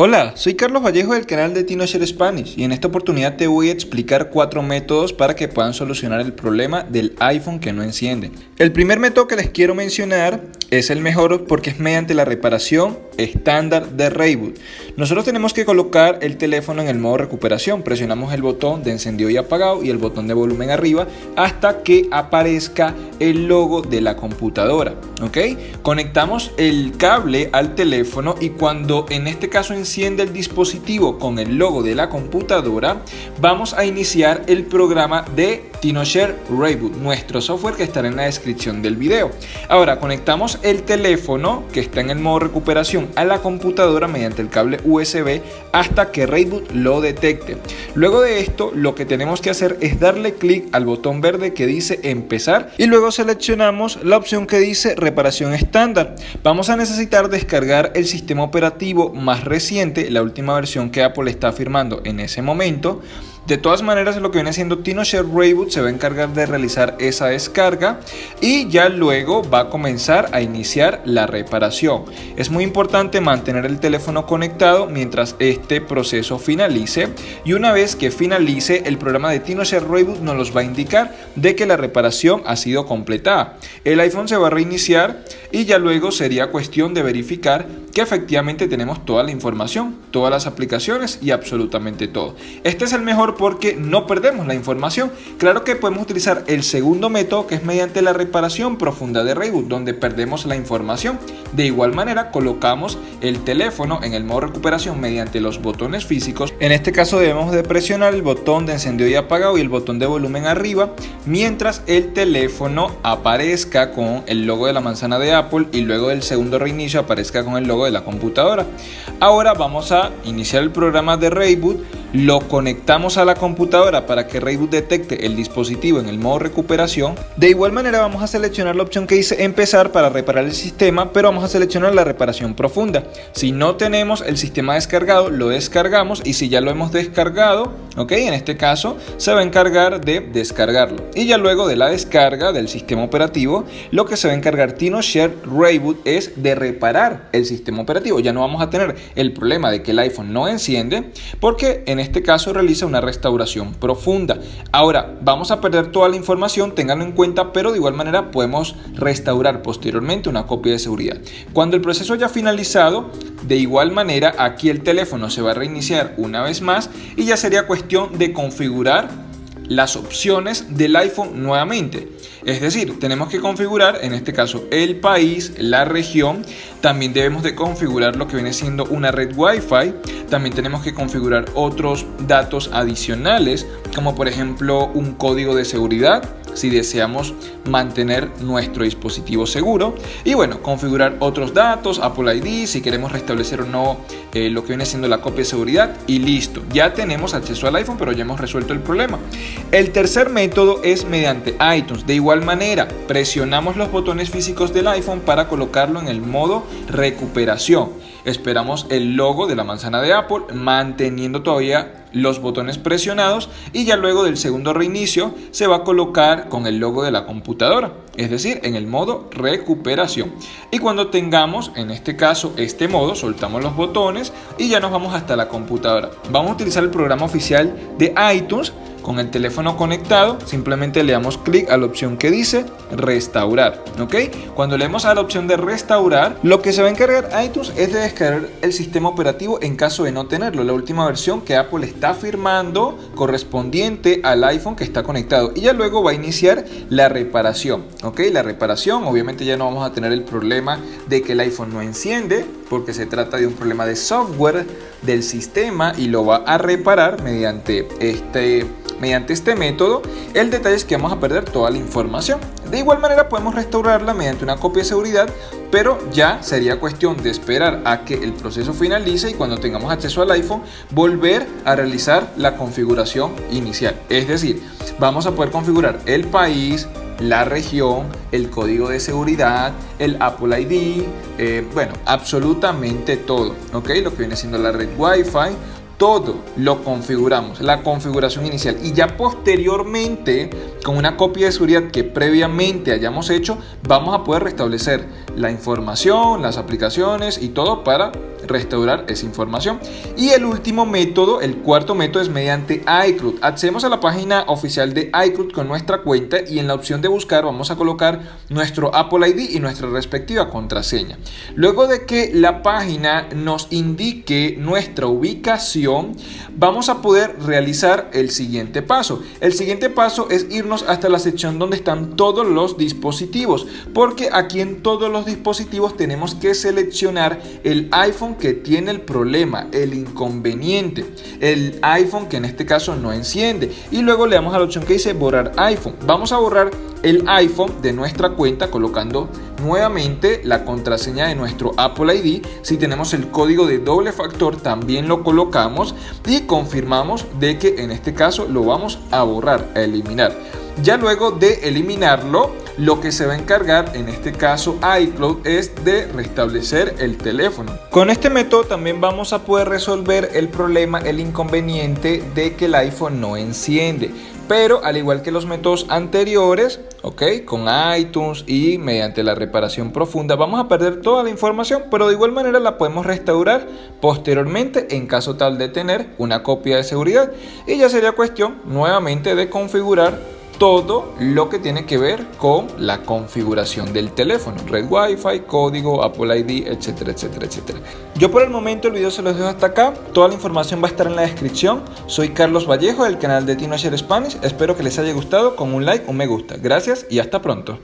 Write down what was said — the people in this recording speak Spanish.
Hola, soy Carlos Vallejo del canal de TinoShare Spanish y en esta oportunidad te voy a explicar cuatro métodos para que puedan solucionar el problema del iPhone que no enciende. El primer método que les quiero mencionar es el mejor porque es mediante la reparación estándar de Rayboot. Nosotros tenemos que colocar el teléfono en el modo recuperación, presionamos el botón de encendido y apagado y el botón de volumen arriba hasta que aparezca el logo de la computadora, ¿ok? Conectamos el cable al teléfono y cuando en este caso enciende el dispositivo con el logo de la computadora, vamos a iniciar el programa de TinoShare Rayboot, nuestro software que estará en la descripción del video. Ahora conectamos el teléfono que está en el modo recuperación a la computadora mediante el cable USB hasta que Rayboot lo detecte. Luego de esto lo que tenemos que hacer es darle clic al botón verde que dice empezar y luego seleccionamos la opción que dice reparación estándar. Vamos a necesitar descargar el sistema operativo más reciente, la última versión que Apple está firmando en ese momento de todas maneras, lo que viene siendo TinoShare Rayboot se va a encargar de realizar esa descarga y ya luego va a comenzar a iniciar la reparación. Es muy importante mantener el teléfono conectado mientras este proceso finalice y una vez que finalice el programa de TinoShare Rayboot nos los va a indicar de que la reparación ha sido completada. El iPhone se va a reiniciar y ya luego sería cuestión de verificar que efectivamente tenemos toda la información, todas las aplicaciones y absolutamente todo. Este es el mejor porque no perdemos la información. Claro que podemos utilizar el segundo método que es mediante la reparación profunda de reboot donde perdemos la información. De igual manera colocamos el teléfono en el modo recuperación mediante los botones físicos. En este caso debemos de presionar el botón de encendido y apagado y el botón de volumen arriba mientras el teléfono aparezca con el logo de la manzana de Apple y luego del segundo reinicio aparezca con el logo de la computadora. Ahora vamos a iniciar el programa de reboot lo conectamos a la computadora para que Rayboot detecte el dispositivo en el modo recuperación. De igual manera vamos a seleccionar la opción que dice empezar para reparar el sistema, pero vamos a seleccionar la reparación profunda. Si no tenemos el sistema descargado, lo descargamos y si ya lo hemos descargado, ok, en este caso se va a encargar de descargarlo. Y ya luego de la descarga del sistema operativo, lo que se va a encargar TinoShare Rayboot es de reparar el sistema operativo. Ya no vamos a tener el problema de que el iPhone no enciende porque en en este caso realiza una restauración profunda. Ahora, vamos a perder toda la información, ténganlo en cuenta, pero de igual manera podemos restaurar posteriormente una copia de seguridad. Cuando el proceso haya finalizado, de igual manera aquí el teléfono se va a reiniciar una vez más y ya sería cuestión de configurar las opciones del iPhone nuevamente. Es decir, tenemos que configurar en este caso el país, la región, también debemos de configurar lo que viene siendo una red Wi-Fi, también tenemos que configurar otros datos adicionales como por ejemplo un código de seguridad si deseamos mantener nuestro dispositivo seguro. Y bueno, configurar otros datos, Apple ID, si queremos restablecer o no eh, lo que viene siendo la copia de seguridad y listo, ya tenemos acceso al iPhone pero ya hemos resuelto el problema. El tercer método es mediante iTunes, de igual manera presionamos los botones físicos del iPhone para colocarlo en el modo recuperación. Esperamos el logo de la manzana de Apple manteniendo todavía los botones presionados y ya luego del segundo reinicio se va a colocar con el logo de la computadora, es decir, en el modo recuperación. Y cuando tengamos, en este caso, este modo, soltamos los botones y ya nos vamos hasta la computadora. Vamos a utilizar el programa oficial de iTunes con el teléfono conectado, simplemente le damos clic a la opción que dice restaurar, ¿ok? Cuando le damos a la opción de restaurar, lo que se va a encargar iTunes es de descargar el sistema operativo en caso de no tenerlo, la última versión que Apple está firmando correspondiente al iPhone que está conectado y ya luego va a iniciar la reparación, ¿ok? La reparación, obviamente ya no vamos a tener el problema de que el iPhone no enciende porque se trata de un problema de software del sistema y lo va a reparar mediante este Mediante este método, el detalle es que vamos a perder toda la información. De igual manera podemos restaurarla mediante una copia de seguridad, pero ya sería cuestión de esperar a que el proceso finalice y cuando tengamos acceso al iPhone, volver a realizar la configuración inicial. Es decir, vamos a poder configurar el país, la región, el código de seguridad, el Apple ID, eh, bueno, absolutamente todo, ¿ok? Lo que viene siendo la red Wi-Fi, todo lo configuramos, la configuración inicial. Y ya posteriormente con una copia de seguridad que previamente hayamos hecho vamos a poder restablecer la información, las aplicaciones y todo para restaurar esa información. Y el último método, el cuarto método es mediante iCloud. Accedemos a la página oficial de iCloud con nuestra cuenta y en la opción de buscar vamos a colocar nuestro Apple ID y nuestra respectiva contraseña. Luego de que la página nos indique nuestra ubicación, vamos a poder realizar el siguiente paso. El siguiente paso es irnos hasta la sección donde están todos los dispositivos, porque aquí en todos los dispositivos tenemos que seleccionar el iPhone que tiene el problema, el inconveniente, el iPhone que en este caso no enciende y luego le damos a la opción que dice borrar iPhone. Vamos a borrar el iPhone de nuestra cuenta colocando nuevamente la contraseña de nuestro Apple ID. Si tenemos el código de doble factor también lo colocamos y confirmamos de que en este caso lo vamos a borrar, a eliminar. Ya luego de eliminarlo, lo que se va a encargar, en este caso iCloud, es de restablecer el teléfono. Con este método también vamos a poder resolver el problema, el inconveniente de que el iPhone no enciende. Pero al igual que los métodos anteriores, ok, con iTunes y mediante la reparación profunda, vamos a perder toda la información, pero de igual manera la podemos restaurar posteriormente en caso tal de tener una copia de seguridad. Y ya sería cuestión nuevamente de configurar todo lo que tiene que ver con la configuración del teléfono, red Wi-Fi, código, Apple ID, etcétera, etcétera, etcétera. Yo por el momento el video se los dejo hasta acá, toda la información va a estar en la descripción. Soy Carlos Vallejo del canal de TinoShare Spanish, espero que les haya gustado con un like, un me gusta. Gracias y hasta pronto.